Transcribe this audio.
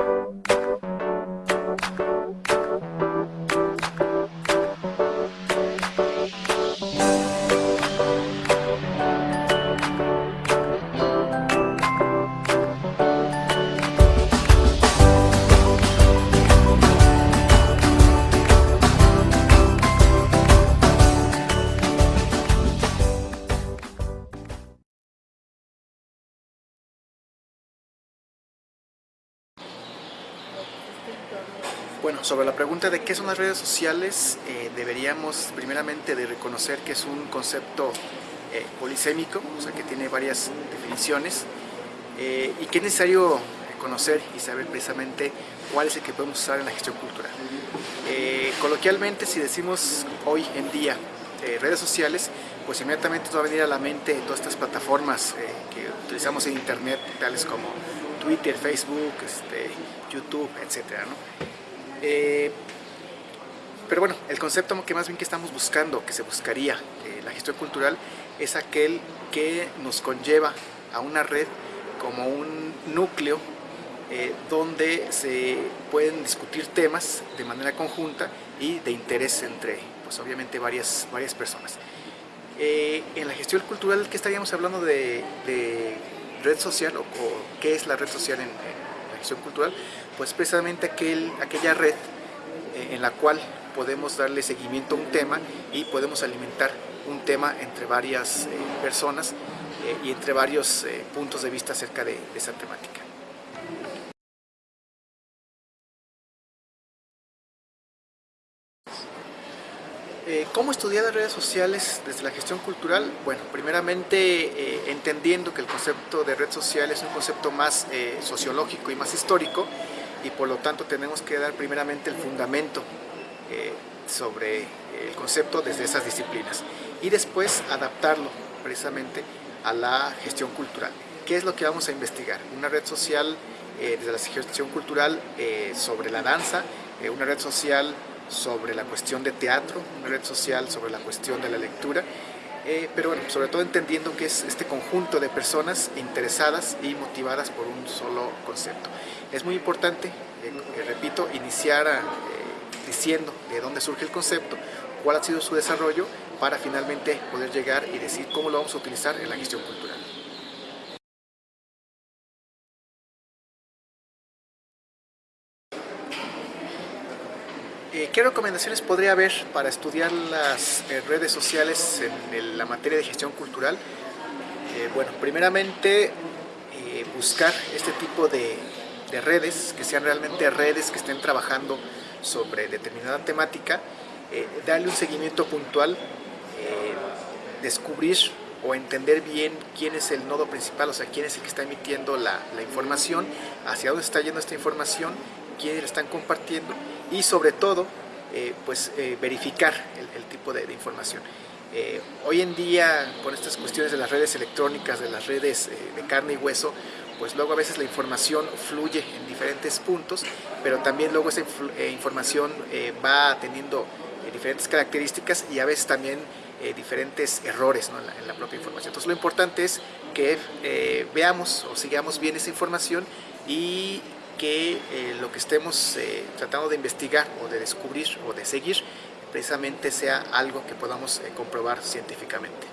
you Bueno, sobre la pregunta de qué son las redes sociales, eh, deberíamos primeramente de reconocer que es un concepto eh, polisémico, o sea que tiene varias definiciones eh, y que es necesario conocer y saber precisamente cuál es el que podemos usar en la gestión cultural. coloquialmente, si decimos hoy en día redes sociales, pues inmediatamente nos va a venir a la mente todas estas plataformas que utilizamos en internet, tales como Twitter, Facebook, este, YouTube, etcétera, ¿no? Eh, pero bueno, el concepto que más bien que estamos buscando, que se buscaría eh, la gestión cultural, es aquel que nos conlleva a una red como un núcleo eh, donde se pueden discutir temas de manera conjunta y de interés entre, pues obviamente, varias, varias personas. En la gestión cultural, ¿qué estaríamos hablando de, red social o, qué es la red social en gestión cultural? Pues precisamente aquel, aquella red eh, en la cual podemos darle seguimiento a un tema y podemos alimentar un tema entre varias eh, personas eh, y entre varios puntos de vista acerca de esa temática. ¿Cómo estudiar las redes sociales desde la gestión cultural? Bueno, primeramente entendiendo que el concepto de red social es un concepto más sociológico y más histórico, y por lo tanto tenemos que dar primeramente el fundamento eh, sobre el concepto desde esas disciplinas y después adaptarlo precisamente a la gestión cultural. ¿Qué es lo que vamos a investigar? Una red social eh, desde la gestión cultural eh, sobre la danza, una red social sobre la cuestión de teatro, una red social sobre la cuestión de la lectura, pero bueno, sobre todo entendiendo que es este conjunto de personas interesadas y motivadas por un solo concepto. Es muy importante, eh, eh, repito, iniciar eh, diciendo de dónde surge el concepto, cuál ha sido su desarrollo, para finalmente poder llegar y decir cómo lo vamos a utilizar en la gestión cultural. ¿Qué recomendaciones podría haber para estudiar las redes sociales en la materia de gestión cultural? bueno, primeramente buscar este tipo de de redes, que sean realmente redes que estén trabajando sobre determinada temática, eh, darle un seguimiento puntual, eh, descubrir o entender bien quién es el nodo principal, o sea, quién es el que está emitiendo la, información, hacia dónde está yendo esta información, quiénes la están compartiendo y sobre todo, eh, pues verificar el, tipo de, información. hoy en día, con estas cuestiones de las redes electrónicas, de las redes de carne y hueso, pues luego a veces la información fluye en diferentes puntos, pero también luego esa eh, información eh, va teniendo eh, diferentes características y a veces también diferentes errores en, la, propia información. Entonces lo importante es que veamos o sigamos bien esa información y que eh, lo que estemos eh, tratando de investigar o de descubrir o de seguir precisamente sea algo que podamos eh, comprobar científicamente.